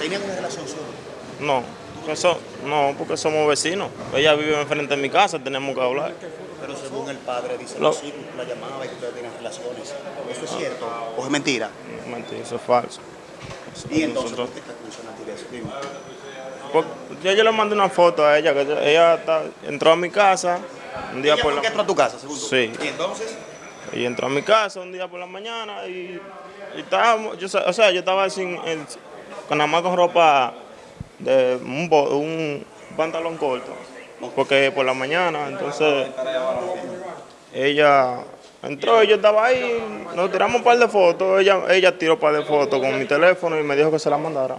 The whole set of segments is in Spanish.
¿Tenían una relación solo? No, porque so- no, porque somos vecinos. Ella vive enfrente de mi casa, tenemos que hablar. Pero según el padre dice Lo- sí, la llamaba y que ustedes tenían relaciones. ¿Esto es cierto o es mentira? Mentira, eso es falso. Y entonces, Nosotros- ¿por qué eso? Porque yo, yo le mandé una foto a ella, que ella, está- entró a mi casa un día ¿Ella por la entró a tu casa, según tú? Sí. ¿Y entonces? y entró a mi casa un día por la mañana y, y estábamos, yo, o sea, yo estaba sin, el- con nada más con ropa de un, pantalón corto, porque por la mañana, entonces ella entró yo estaba ahí, nos tiramos un par de fotos, ella, ella tiró un par de fotos con mi teléfono y me dijo que se la mandara.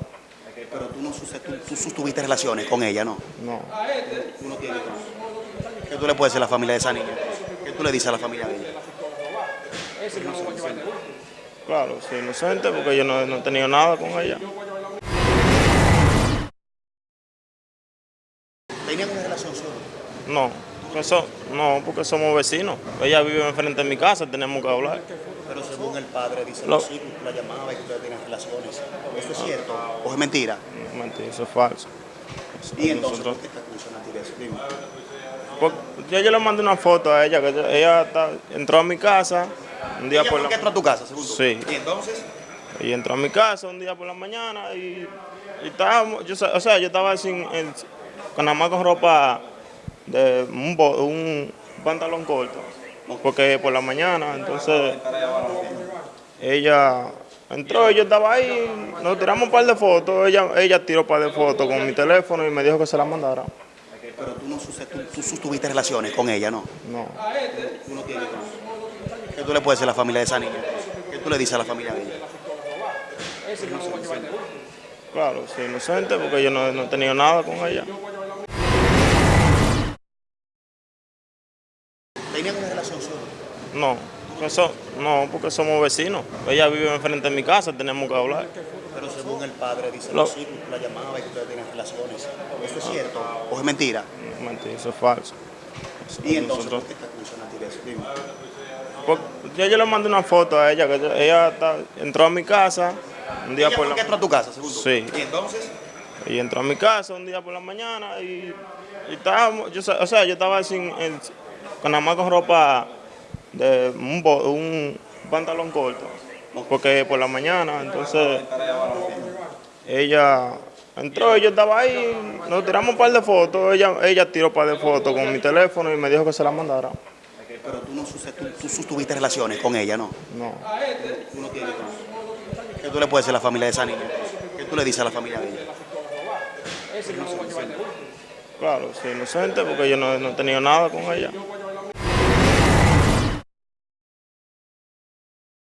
Pero tú no tú, tú sostuviste relaciones con ella, ¿no? No, Tú no tienes hijos. ¿Qué tú le puedes decir a la familia de esa niña? ¿Qué tú le dices a la familia de ella? Claro, soy inocente porque yo no, no he tenido nada con ella. ¿Tenían una relación solo? No, porque so- no, porque somos vecinos. Ella vive enfrente de mi casa, tenemos que hablar. Pero según el padre dice Lo- que sí, que la llamaba y que ustedes tenían relaciones. ¿Esto es cierto o es mentira? Mentira, eso es falso. Y entonces, Nosotros- ¿por qué te acusan a ti de eso? Dime. Porque yo, yo le mandé una foto a ella, que ella, está- entró a mi casa un día ¿Ella por la que entró a tu casa, tú? Sí. ¿Y entonces? y entró a mi casa un día por la mañana y, y estábamos, yo, o sea, yo estaba sin, el- con nada más con ropa de un, pantalón corto, porque por la mañana, entonces ella entró y yo estaba ahí, nos tiramos un par de fotos, ella, ella tiró un par de fotos con mi teléfono y me dijo que se la mandara. Pero tú no tú, tú sostuviste relaciones con ella, ¿no? No, Tú no tienes. ¿Qué tú le puedes decir a la familia de esa niña? ¿Qué tú le dices a la familia de ella? claro, soy inocente porque yo no, no he tenido nada con ella. ¿Tenían una relación solo? No, porque so- no, porque somos vecinos. Ella vive enfrente de mi casa, tenemos que hablar. Pero según el padre dice Lo- que la llamaba y que ustedes tenían relaciones. ¿Esto es cierto o es mentira? Mentira, eso es falso. Y entonces, Nosotros- ¿por qué te acusan a ti de eso? Dime. porque yo, yo le mandé una foto a ella, que ella, está- entró a mi casa un día ¿Ella por la entró a tu casa, según tú? Sí. ¿Y entonces? y entró a mi casa un día por la mañana y, y estábamos, yo, o sea, yo estaba sin, el- con nada más con ropa de un pantalón corto, porque por la mañana, entonces ella entró yo estaba ahí, nos tiramos un par de fotos, ella, ella tiró un par de fotos con mi teléfono y me dijo que se la mandara. Pero tú no tú, tú sostuviste relaciones con ella, ¿no? No, Tú no tienes. ¿Qué tú le puedes decir a la familia de esa niña? ¿Qué tú le dices a la familia de ella? claro, soy inocente porque yo no, no he tenido nada con ella.